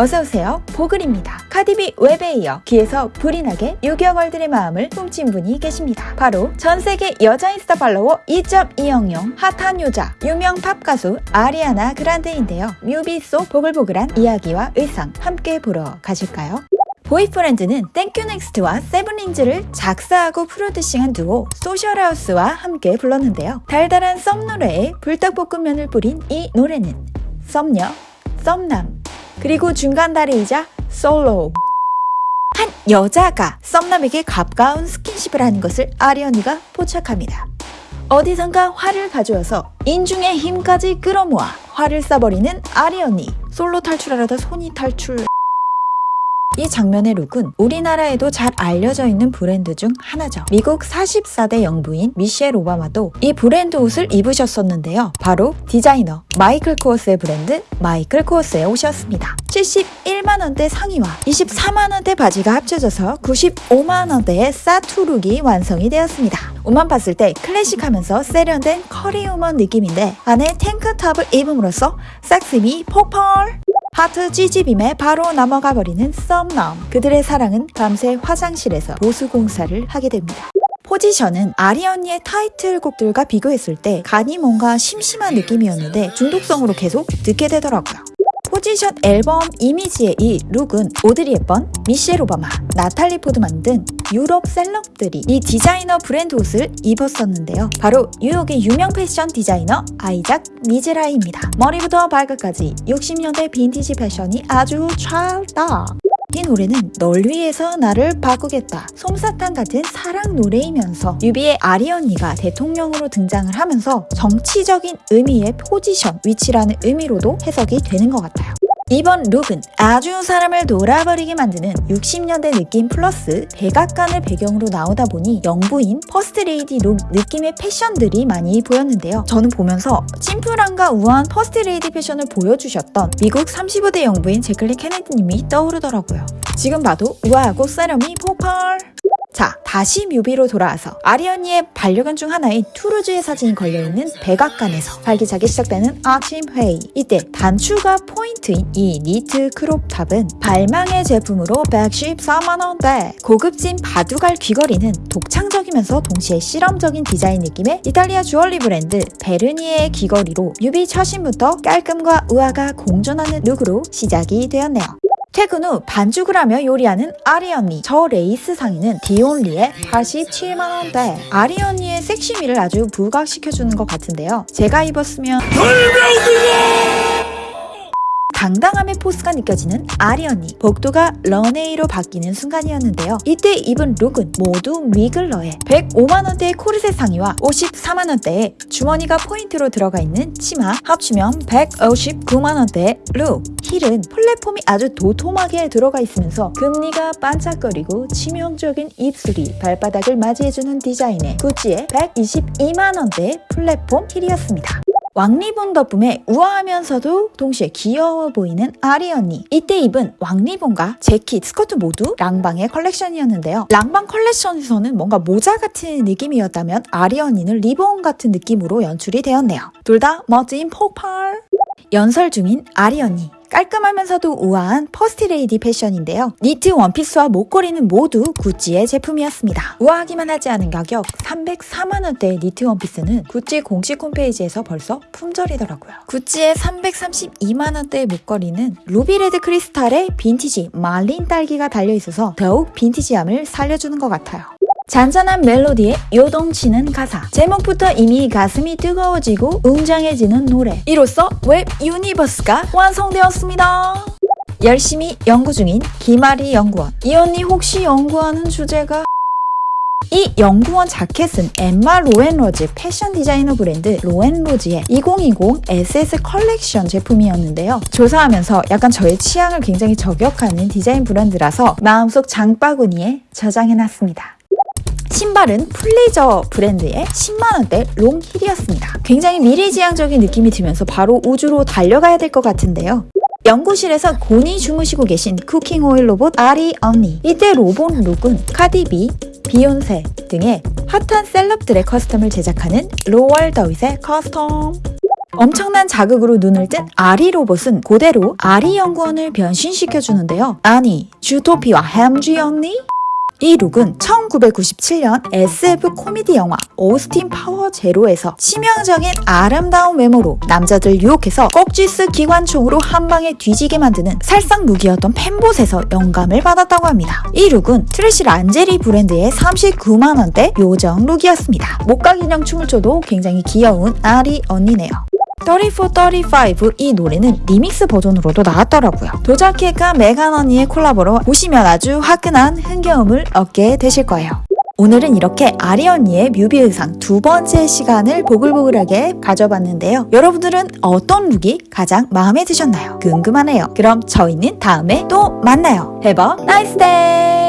어서오세요. 보글입니다. 카디비 WAP에 이어 귀에서 불이 나게 유교걸들의 마음을 훔친 분이 계십니다. 바로 전 세계 여자 인스타 팔로워 2.200 핫한 여자, 유명 팝 가수 아리아나 그란데인데요. 뮤비 속 보글보글한 이야기와 의상 함께 보러 가실까요? boyfriend는 땡큐넥스트와 세븐린즈를 작사하고 프로듀싱한 듀오 Social House와 함께 불렀는데요. 달달한 썸 노래에 불닭볶음면을 뿌린 이 노래는 썸녀, 썸남, 그리고 중간 다리이자 솔로 한 여자가 썸남에게 가까운 스킨십을 하는 것을 아리 언니가 포착합니다. 어디선가 활을 가져와서 인중의 힘까지 끌어모아 활을 쏴버리는 아리 언니 솔로 탈출하려다 손이 탈출 이 장면의 룩은 우리나라에도 잘 알려져 있는 브랜드 중 하나죠. 미국 44대 영부인 미셸 오바마도 이 브랜드 옷을 입으셨었는데요. 바로 디자이너 마이클 코어스의 브랜드 마이클 코어스의 옷이었습니다. 71만원대 상의와 24만원대 바지가 합쳐져서 95만원대의 수트룩이 완성이 되었습니다. 옷만 봤을 때 클래식하면서 세련된 커리어우먼 느낌인데 안에 탱크탑을 입음으로써 섹시미 폭발! 하트 찌집임에 바로 넘어가 버리는 썸남. 그들의 사랑은 밤새 화장실에서 보수 공사를 하게 됩니다. 포지션은 아리 언니의 타이틀곡들과 비교했을 때 간이 뭔가 심심한 느낌이었는데 중독성으로 계속 듣게 되더라고요. 포지션 앨범 이미지의 이 룩은 오드리 헵번, 미셸 오바마, 나탈리 포드만 등 유럽 셀럽들이 이 디자이너 브랜드 옷을 입었었는데요. 바로 뉴욕의 유명 패션 디자이너 아이작 미즈라이입니다. 머리부터 발끝까지 60년대 빈티지 패션이 아주 찰떡. 이 노래는 널 위해서 나를 바꾸겠다. 솜사탕 같은 사랑 노래이면서 뮤비에 아리 언니가 대통령으로 등장을 하면서 정치적인 의미의 포지션, 위치라는 의미로도 해석이 되는 것 같아요. 이번 룩은 아주 사람을 녹아버리게 만드는 60년대 느낌 플러스 백악관을 배경으로 나오다 보니 영부인 퍼스트레이디 룩 느낌의 패션들이 많이 보였는데요. 저는 보면서 심플함과 우아한 퍼스트레이디 패션을 보여주셨던 미국 35대 영부인 재클린 케네디님이 떠오르더라고요. 지금 봐도 우아하고 세련미 폭발! 자, 다시 뮤비로 돌아와서 아리 언니의 반려견 중 하나인 툴루즈의 사진이 걸려있는 백악관에서 활기차게 시작되는 아침 회의. 이때 단추가 포인트인 이 니트 crop top은 발망의 제품으로 114만원대 고급진 바둑알 귀걸이는 독창적이면서 동시에 실험적인 디자인 느낌의 이탈리아 주얼리 브랜드 베르니에의 귀걸이로 뮤비 첫 신부터 깔끔과 우아가 공존하는 룩으로 시작이 되었네요. 퇴근 후 반죽을 하며 요리하는 아리 언니. 저 레이스 상의는 Dion Lee의 87만원대. 아리 언니의 섹시미를 아주 부각시켜주는 것 같은데요. 제가 입었으면 당당함의 포스가 느껴지는 아리 언니. 복도가 런웨이로 바뀌는 순간이었는데요. 이때 입은 룩은 모두 뮈글러의 105만원대의 코르셋 상의와 54만원대의 주머니가 포인트로 들어가 있는 치마 합치면 159만원대의 룩. 힐은 플랫폼이 아주 도톰하게 들어가 있으면서 금니가 반짝거리고 치명적인 입술이 발바닥을 맞이해주는 디자인의 구찌의 122만원대의 플랫폼 힐이었습니다. 왕리본 덕분에 우아하면서도 동시에 귀여워 보이는 아리 언니. 이때 입은 왕리본과 재킷, 스커트 모두 랑방의 컬렉션이었는데요. 랑방 컬렉션에서는 뭔가 모자 같은 느낌이었다면 아리 언니는 리본 같은 느낌으로 연출이 되었네요. 둘 다 멋짐 폭발! 연설 중인 아리 언니. 깔끔하면서도 우아한 퍼스트레이디 패션인데요. 니트 원피스와 목걸이는 모두 구찌의 제품이었습니다. 우아하기만 하지 않은 가격 304만원대의 니트 원피스는 구찌 공식 홈페이지에서 벌써 품절이더라고요. 구찌의 332만원대의 목걸이는 ruby red 크리스탈의 빈티지 말린 딸기가 달려있어서 더욱 빈티지함을 살려주는 것 같아요. 잔잔한 멜로디에 요동치는 가사. 제목부터 이미 가슴이 뜨거워지고 웅장해지는 노래. 이로써 WAP universe가 완성되었습니다. 열심히 연구 중인 김아리 연구원. 이 언니 혹시 연구하는 주제가? 이 연구원 자켓은 엠마 로앤로즈 패션 디자이너 브랜드 로앤로즈의 2020 SS 컬렉션 제품이었는데요. 조사하면서 약간 저의 취향을 굉장히 저격하는 디자인 브랜드라서 마음속 장바구니에 저장해놨습니다. 신발은 플리저 브랜드의 10만원대 롱 힐이었습니다. 굉장히 미래지향적인 느낌이 들면서 바로 우주로 달려가야 될 것 같은데요. 연구실에서 곤히 주무시고 계신 cooking oil 로봇 아리 언니. 이때 로봇 룩은 카디비, 비욘세 등의 핫한 셀럽들의 custom을 제작하는 로월 더윗의 custom. 엄청난 자극으로 눈을 뜬 아리 로봇은 그대로 아리 연구원을 변신시켜주는데요. 아니, 주토피아 햄쥐 언니? 이 룩은 1997년 SF 코미디 영화 오스틴 파워 제로에서 치명적인 아름다운 외모로 남자들 유혹해서 꼭지스 기관총으로 한 방에 뒤지게 만드는 살상 룩이었던 fembot에서 영감을 받았다고 합니다. 이 룩은 트래시 란제리 브랜드의 39만원대 요정 룩이었습니다. 목각 인형 춤을 춰도 굉장히 귀여운 아리 언니네요. 34, 35 이 노래는 리믹스 버전으로도 나왔더라고요. 도자캣과 메간 언니의 콜라보로 보시면 아주 화끈한 흥겨움을 얻게 되실 거예요. 오늘은 이렇게 아리 언니의 뮤비 의상 두 번째 시간을 보글보글하게 가져봤는데요. 여러분들은 어떤 룩이 가장 마음에 드셨나요? 궁금하네요. 그럼 저희는 다음에 또 만나요. A nice day!